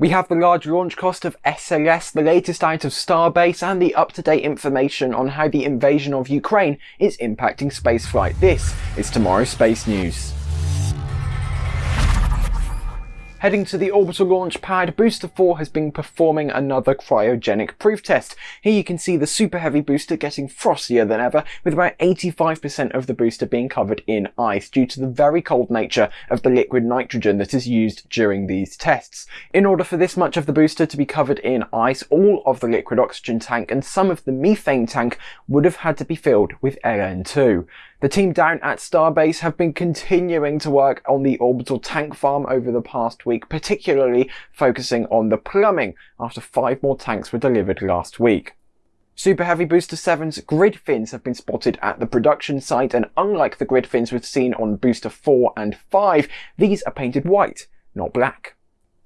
We have the large launch cost of SLS, the latest out of Starbase, and the up-to-date information on how the invasion of Ukraine is impacting spaceflight. This is tomorrow's Space News. Heading to the orbital launch pad, Booster 4 has been performing another cryogenic proof test. Here you can see the super heavy booster getting frostier than ever, with about 85% of the booster being covered in ice due to the very cold nature of the liquid nitrogen that is used during these tests. In order for this much of the booster to be covered in ice, all of the liquid oxygen tank and some of the methane tank would have had to be filled with LN2. The team down at Starbase have been continuing to work on the orbital tank farm over the past week, particularly focusing on the plumbing after five more tanks were delivered last week. Super Heavy Booster 7's grid fins have been spotted at the production site and unlike the grid fins we've seen on Booster 4 and 5, these are painted white, not black.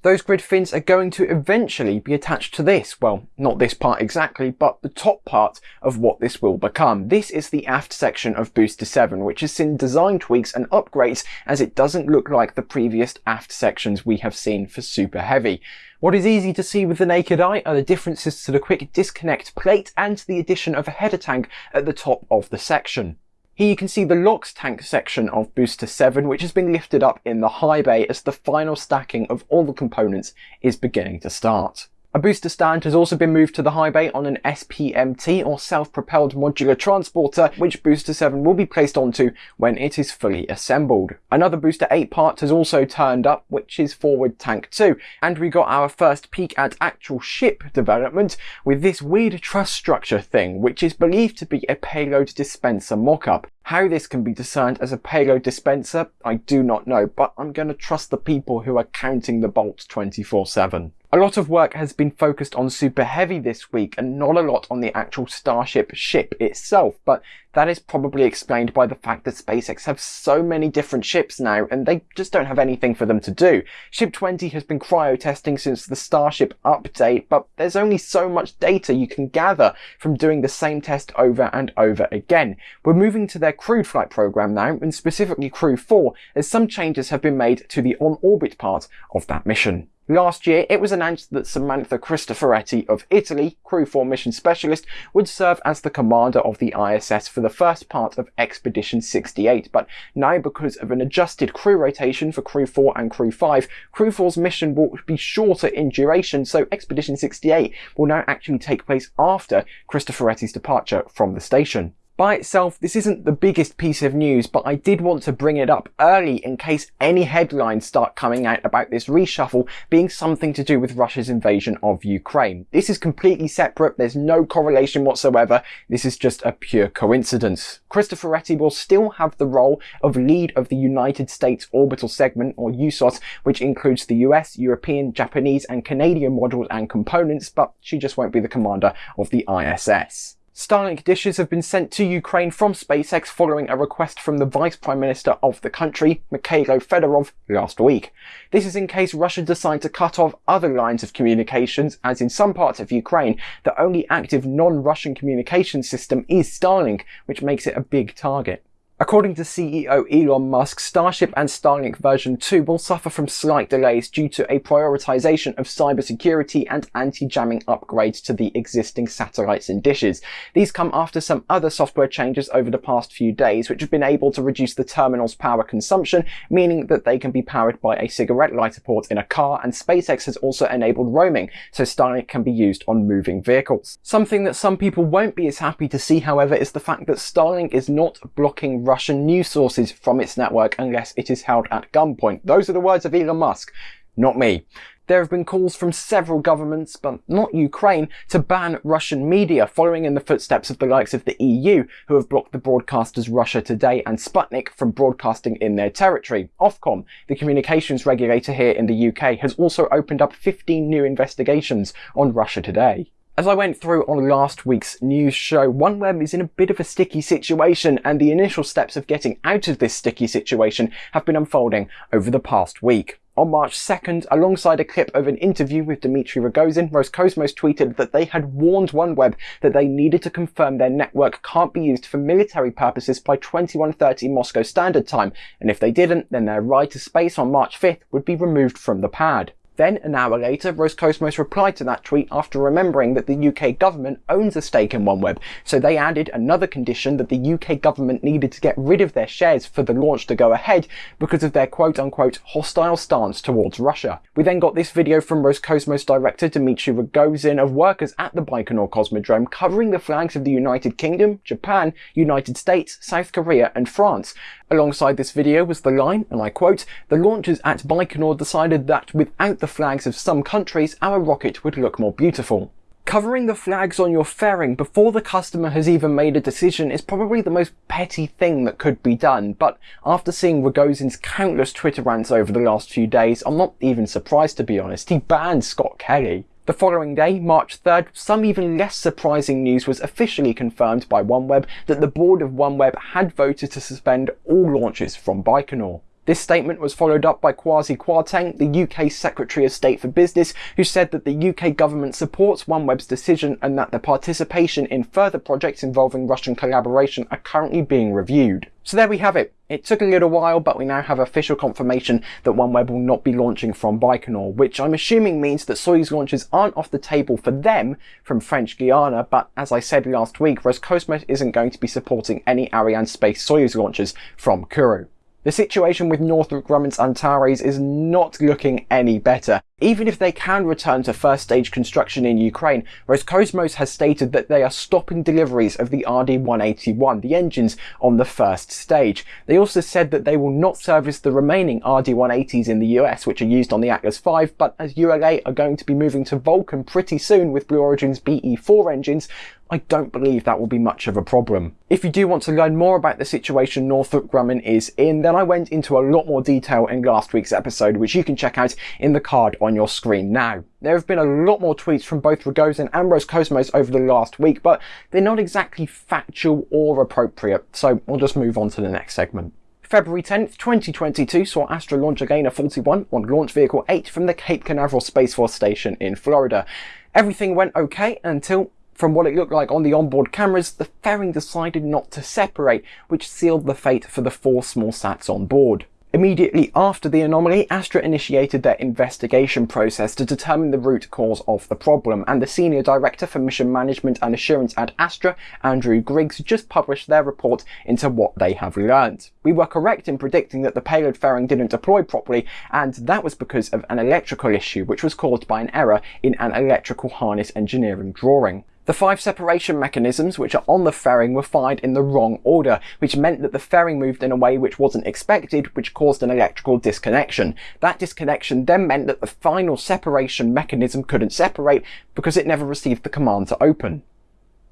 Those grid fins are going to eventually be attached to this. Well, not this part exactly, but the top part of what this will become. This is the aft section of Booster 7, which has seen design tweaks and upgrades as it doesn't look like the previous aft sections we have seen for Super Heavy. What is easy to see with the naked eye are the differences to the quick disconnect plate and the addition of a header tank at the top of the section. Here you can see the LOX tank section of Booster 7 which has been lifted up in the high bay as the final stacking of all the components is beginning to start. A booster stand has also been moved to the high bay on an SPMT or self-propelled modular transporter which Booster 7 will be placed onto when it is fully assembled. Another Booster 8 part has also turned up which is Forward Tank 2 and we got our first peek at actual ship development with this weird truss structure thing which is believed to be a payload dispenser mock-up. How this can be discerned as a payload dispenser, I do not know, but I'm going to trust the people who are counting the bolts 24-7. A lot of work has been focused on Super Heavy this week and not a lot on the actual Starship ship itself, but that is probably explained by the fact that SpaceX have so many different ships now and they just don't have anything for them to do. Ship 20 has been cryo testing since the Starship update, but there's only so much data you can gather from doing the same test over and over again. We're moving to their crewed flight program now, and specifically Crew 4, as some changes have been made to the on-orbit part of that mission. Last year, it was announced that Samantha Cristoforetti of Italy, Crew 4 mission specialist, would serve as the commander of the ISS for the first part of Expedition 68, but now because of an adjusted crew rotation for Crew 4 and Crew 5, Crew 4's mission will be shorter in duration, so Expedition 68 will now actually take place after Cristoforetti's departure from the station. By itself, this isn't the biggest piece of news, but I did want to bring it up early in case any headlines start coming out about this reshuffle being something to do with Russia's invasion of Ukraine. This is completely separate, there's no correlation whatsoever, this is just a pure coincidence. Christopher Cristoforetti will still have the role of lead of the United States Orbital Segment, or USOS, which includes the US, European, Japanese and Canadian modules and components, but she just won't be the commander of the ISS. Starlink dishes have been sent to Ukraine from SpaceX following a request from the Vice Prime Minister of the country, Mikhailo Fedorov, last week. This is in case Russia decides to cut off other lines of communications, as in some parts of Ukraine, the only active non-Russian communication system is Starlink, which makes it a big target. According to CEO Elon Musk, Starship and Starlink version 2 will suffer from slight delays due to a prioritization of cybersecurity and anti-jamming upgrades to the existing satellites and dishes. These come after some other software changes over the past few days, which have been able to reduce the terminal's power consumption, meaning that they can be powered by a cigarette lighter port in a car, and SpaceX has also enabled roaming, so Starlink can be used on moving vehicles. Something that some people won't be as happy to see, however, is the fact that Starlink is not blocking Russian news sources from its network unless it is held at gunpoint. Those are the words of Elon Musk, not me. There have been calls from several governments, but not Ukraine, to ban Russian media, following in the footsteps of the likes of the EU, who have blocked the broadcasters Russia Today and Sputnik from broadcasting in their territory. Ofcom, the communications regulator here in the UK, has also opened up 15 new investigations on Russia Today. As I went through on last week's news show, OneWeb is in a bit of a sticky situation and the initial steps of getting out of this sticky situation have been unfolding over the past week. On March 2nd, alongside a clip of an interview with Dmitry Rogozin, Roscosmos tweeted that they had warned OneWeb that they needed to confirm their network can't be used for military purposes by 2130 Moscow Standard Time, and if they didn't, then their ride to space on March 5th would be removed from the pad. Then, an hour later, Roscosmos replied to that tweet after remembering that the UK government owns a stake in OneWeb, so they added another condition that the UK government needed to get rid of their shares for the launch to go ahead because of their quote-unquote hostile stance towards Russia. We then got this video from Roscosmos director Dmitry Rogozin of workers at the Baikonur Cosmodrome covering the flags of the United Kingdom, Japan, United States, South Korea and France, Alongside this video was the line, and I quote, the launchers at Baikonur decided that without the flags of some countries, our rocket would look more beautiful. Covering the flags on your fairing before the customer has even made a decision is probably the most petty thing that could be done, but after seeing Rogozin's countless Twitter rants over the last few days, I'm not even surprised to be honest. He banned Scott Kelly. The following day, March 3rd, some even less surprising news was officially confirmed by OneWeb that the board of OneWeb had voted to suspend all launches from Baikonur. This statement was followed up by Kwasi Kwarteng, the UK Secretary of State for Business, who said that the UK government supports OneWeb's decision and that the participation in further projects involving Russian collaboration are currently being reviewed. So there we have it. It took a little while, but we now have official confirmation that OneWeb will not be launching from Baikonur, which I'm assuming means that Soyuz launches aren't off the table for them from French Guiana, but as I said last week, Roscosmos isn't going to be supporting any Arianespace Soyuz launches from Kourou. The situation with Northrop Grumman's Antares is not looking any better. Even if they can return to first stage construction in Ukraine, Roscosmos has stated that they are stopping deliveries of the RD-181, the engines on the first stage. They also said that they will not service the remaining RD-180s in the US, which are used on the Atlas V, but as ULA are going to be moving to Vulcan pretty soon with Blue Origin's BE-4 engines, I don't believe that will be much of a problem. If you do want to learn more about the situation Northrop Grumman is in, then I went into a lot more detail in last week's episode, which you can check out in the card on your screen now. There have been a lot more tweets from both Rogozin and Roscosmos over the last week, but they're not exactly factual or appropriate, so we'll just move on to the next segment. February 10th, 2022 saw Astra launch ELaNa 41 on Launch Vehicle 8 from the Cape Canaveral Space Force Station in Florida. Everything went okay until from what it looked like on the onboard cameras, the fairing decided not to separate, which sealed the fate for the four small sats on board. Immediately after the anomaly, Astra initiated their investigation process to determine the root cause of the problem, and the Senior Director for Mission Management and Assurance at Astra, Andrew Griggs, just published their report into what they have learned. We were correct in predicting that the payload fairing didn't deploy properly, and that was because of an electrical issue which was caused by an error in an electrical harness engineering drawing. The five separation mechanisms which are on the fairing were fired in the wrong order, which meant that the fairing moved in a way which wasn't expected, which caused an electrical disconnection. That disconnection then meant that the final separation mechanism couldn't separate because it never received the command to open.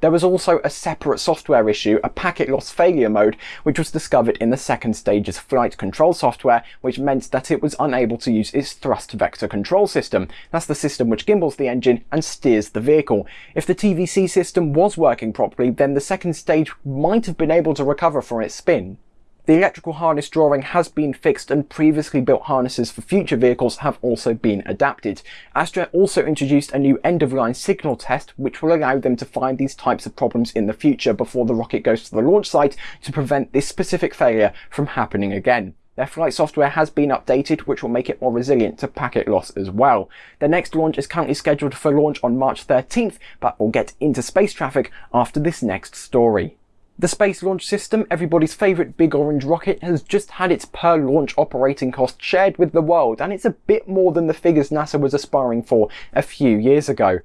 There was also a separate software issue, a packet loss failure mode, which was discovered in the second stage's flight control software, which meant that it was unable to use its thrust vector control system. That's the system which gimbals the engine and steers the vehicle. If the TVC system was working properly, then the second stage might have been able to recover from its spin. The electrical harness drawing has been fixed and previously built harnesses for future vehicles have also been adapted. Astra also introduced a new end-of-line signal test which will allow them to find these types of problems in the future before the rocket goes to the launch site to prevent this specific failure from happening again. Their flight software has been updated, which will make it more resilient to packet loss as well. Their next launch is currently scheduled for launch on March 13th, but will get into space traffic after this next story. The Space Launch System, everybody's favourite big orange rocket, has just had its per launch operating cost shared with the world, and it's a bit more than the figures NASA was aspiring for a few years ago.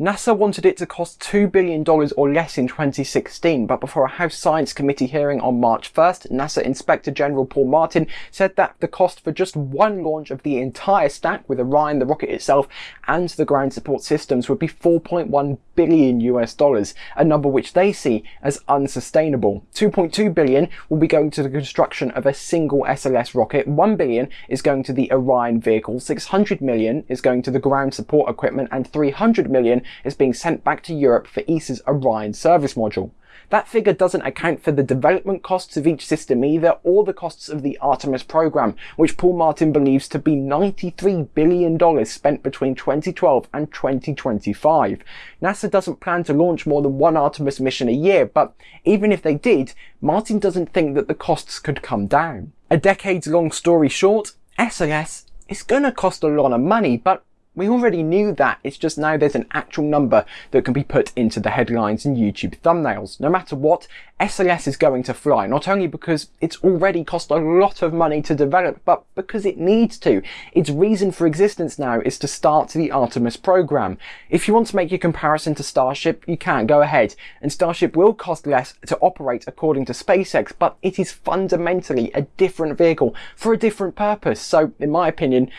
NASA wanted it to cost $2 billion or less in 2016, but before a House Science Committee hearing on March 1st, NASA Inspector General Paul Martin said that the cost for just one launch of the entire stack with Orion, the rocket itself, and the ground support systems would be 4.1 billion US dollars, a number which they see as unsustainable. 2.2 billion will be going to the construction of a single SLS rocket, 1 billion is going to the Orion vehicle, 600 million is going to the ground support equipment, and 300 million is being sent back to Europe for ESA's Orion service module. That figure doesn't account for the development costs of each system either, or the costs of the Artemis program, which Paul Martin believes to be $93 billion spent between 2012 and 2025. NASA doesn't plan to launch more than one Artemis mission a year, but even if they did, Martin doesn't think that the costs could come down. A decades long story short, SLS is gonna cost a lot of money, but we already knew that, it's just now there's an actual number that can be put into the headlines and YouTube thumbnails. No matter what, SLS is going to fly, not only because it's already cost a lot of money to develop, but because it needs to. Its reason for existence now is to start the Artemis program. If you want to make your comparison to Starship, you can, go ahead. And Starship will cost less to operate according to SpaceX, but it is fundamentally a different vehicle for a different purpose. So, in my opinion,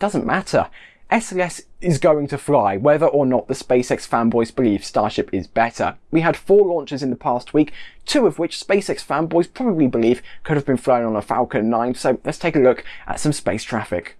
doesn't matter. SLS is going to fly, whether or not the SpaceX fanboys believe Starship is better. We had four launches in the past week, two of which SpaceX fanboys probably believe could have been flown on a Falcon 9, so let's take a look at some space traffic.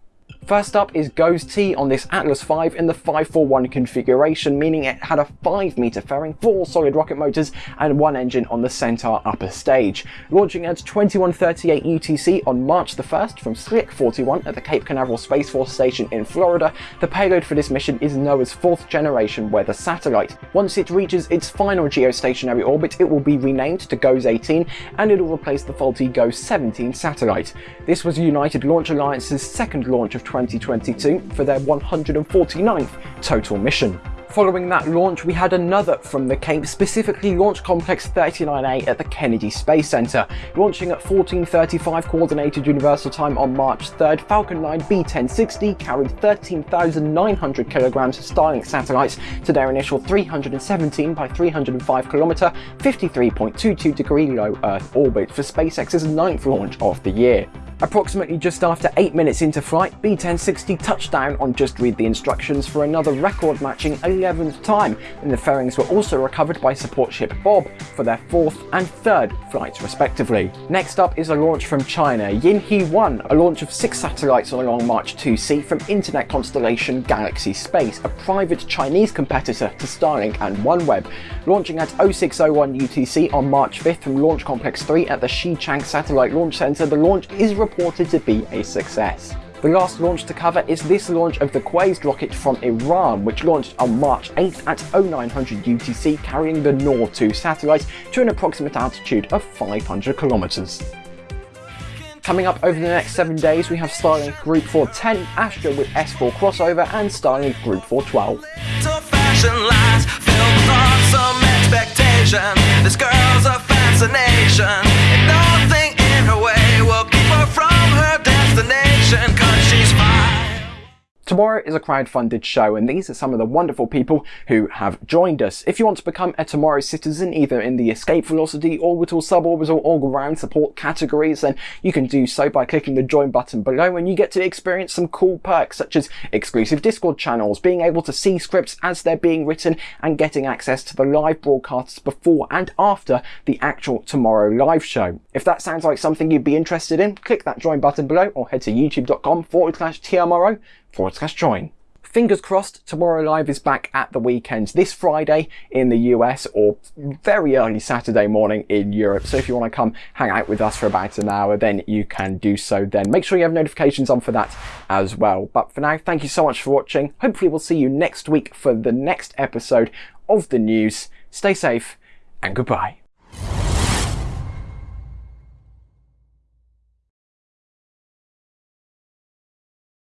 First up is GOES-T on this Atlas V in the 541 configuration, meaning it had a 5 meter fairing, 4 solid rocket motors and 1 engine on the Centaur upper stage. Launching at 2138 UTC on March the 1st from Slick 41 at the Cape Canaveral Space Force Station in Florida, the payload for this mission is NOAA's fourth generation weather satellite. Once it reaches its final geostationary orbit, it will be renamed to GOES-18 and it will replace the faulty GOES-17 satellite. This was United Launch Alliance's second launch of 2022 for their 149th total mission. Following that launch, we had another from the Cape, specifically Launch Complex 39A at the Kennedy Space Center. Launching at 14.35 Coordinated Universal Time on March 3rd, Falcon 9 B1060 carried 13,900 kilograms of Starlink satellites to their initial 317 by 305 kilometer, 53.22 degree low Earth orbit for SpaceX's ninth launch of the year. Approximately just after 8 minutes into flight, B1060 touched down on Just Read the Instructions for another record-matching 11th time, and the fairings were also recovered by support ship Bob for their 4th and 3rd flights respectively. Next up is a launch from China, Yinhe 1, a launch of 6 satellites on a Long March 2C from internet constellation Galaxy Space, a private Chinese competitor to Starlink and OneWeb. Launching at 0601 UTC on March 5th from Launch Complex 3 at the Xichang Satellite Launch Center, the launch is reported to be a success. The last launch to cover is this launch of the Qased rocket from Iran, which launched on March 8th at 0900 UTC carrying the Noor 2 satellite to an approximate altitude of 500 kilometers. Coming up over the next 7 days we have Starlink Group 410, Astra with S4 crossover and Starlink Group 412. This fine. Tomorrow is a crowd-funded show and these are some of the wonderful people who have joined us. If you want to become a Tomorrow citizen either in the escape velocity, orbital, suborbital or ground support categories then you can do so by clicking the join button below and you get to experience some cool perks such as exclusive Discord channels, being able to see scripts as they're being written and getting access to the live broadcasts before and after the actual Tomorrow live show. If that sounds like something you'd be interested in, click that join button below or head to youtube.com forward slash TMRO forward slash join. Fingers crossed, Tomorrow Live is back at the weekends this Friday in the US or very early Saturday morning in Europe. So if you want to come hang out with us for about an hour, then you can do so then. Make sure you have notifications on for that as well. But for now, thank you so much for watching. Hopefully we'll see you next week for the next episode of the news. Stay safe and goodbye.